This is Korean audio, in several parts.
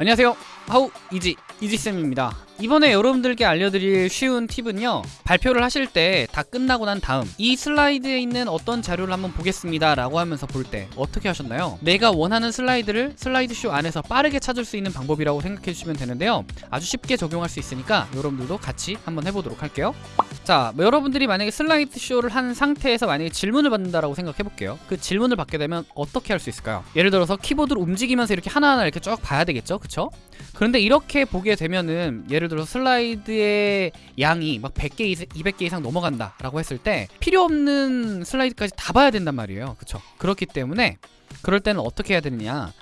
안녕하세요. 하우 이지 이지쌤입니다 이번에 여러분들께 알려드릴 쉬운 팁은요. 발표를 하실 때 다 끝나고 난 다음 이 슬라이드에 있는 어떤 자료를 한번 보겠습니다 라고 하면서 볼 때 어떻게 하셨나요? 내가 원하는 슬라이드를 슬라이드쇼 안에서 빠르게 찾을 수 있는 방법이라고 생각해 주시면 되는데요. 아주 쉽게 적용할 수 있으니까 여러분들도 같이 한번 해보도록 할게요. 자 뭐 여러분들이 만약에 슬라이드 쇼를 한 상태에서 만약에 질문을 받는다라고 생각해 볼게요. 그 질문을 받게 되면 어떻게 할 수 있을까요? 예를 들어서 키보드를 움직이면서 이렇게 하나하나 이렇게 쭉 봐야 되겠죠? 그쵸? 그런데 이렇게 보게 되면은 예를 들어 슬라이드의 양이 막 100개 이상 200개 이상 넘어간다 라고 했을 때 필요 없는 슬라이드까지 다 봐야 된단 말이에요. 그쵸? 그렇기 때문에 그럴 때는 어떻게 해야 되느냐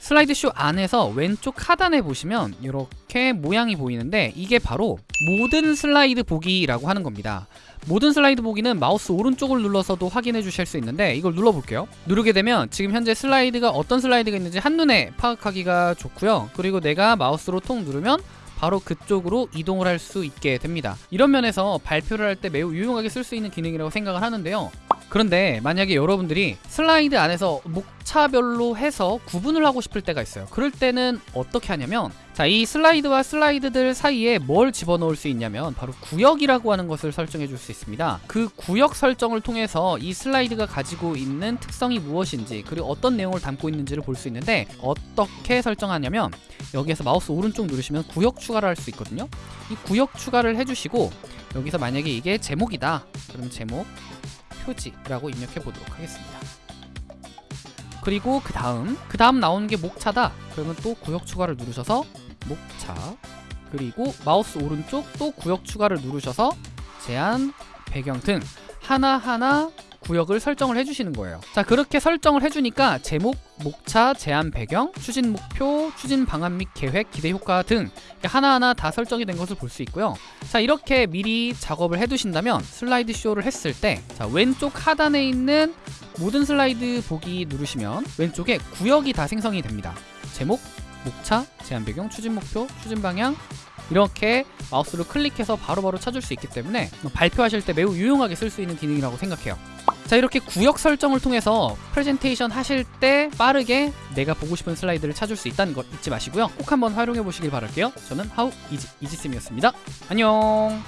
슬라이드 쇼 안에서 왼쪽 하단에 보시면 이렇게 모양이 보이는데 이게 바로 모든 슬라이드 보기라고 하는 겁니다. 모든 슬라이드 보기는 마우스 오른쪽을 눌러서도 확인해 주실 수 있는데 이걸 눌러 볼게요. 누르게 되면 지금 현재 슬라이드가 어떤 슬라이드가 있는지 한눈에 파악하기가 좋고요. 그리고 내가 마우스로 톡 누르면 바로 그쪽으로 이동을 할 수 있게 됩니다. 이런 면에서 발표를 할 때 매우 유용하게 쓸 수 있는 기능이라고 생각을 하는데요 그런데 만약에 여러분들이 슬라이드 안에서 목차별로 해서 구분을 하고 싶을 때가 있어요. 그럴 때는 어떻게 하냐면 자 이 슬라이드와 슬라이드들 사이에 뭘 집어넣을 수 있냐면 바로 구역이라고 하는 것을 설정해 줄 수 있습니다. 그 구역 설정을 통해서 이 슬라이드가 가지고 있는 특성이 무엇인지 그리고 어떤 내용을 담고 있는지를 볼 수 있는데 어떻게 설정하냐면 여기에서 마우스 오른쪽 누르시면 구역 추가를 할 수 있거든요. 이 구역 추가를 해주시고 여기서 만약에 이게 제목이다. 그러면 제목 표지라고 입력해 보도록 하겠습니다. 그리고 그 다음 그 다음 나오는 게 목차다 그러면 또 구역 추가를 누르셔서 목차 그리고 마우스 오른쪽 또 구역 추가를 누르셔서 제한 배경 등 하나하나 구역을 설정을 해주시는 거예요. 자 그렇게 설정을 해주니까 제목, 목차, 제한 배경, 추진 목표, 추진 방안 및 계획, 기대 효과 등 하나하나 다 설정이 된 것을 볼 수 있고요. 자 이렇게 미리 작업을 해두신다면 슬라이드 쇼를 했을 때 자 왼쪽 하단에 있는 모든 슬라이드 보기 누르시면 왼쪽에 구역이 다 생성이 됩니다. 제목, 목차, 제한 배경, 추진 목표, 추진 방향 이렇게 마우스를 클릭해서 바로 바로 찾을 수 있기 때문에 발표하실 때 매우 유용하게 쓸 수 있는 기능이라고 생각해요 자 이렇게 구역 설정을 통해서 프레젠테이션 하실 때 빠르게 내가 보고 싶은 슬라이드를 찾을 수 있다는 것 잊지 마시고요. 꼭 한번 활용해 보시길 바랄게요. 저는 하우 이지, 이지쌤이었습니다. 안녕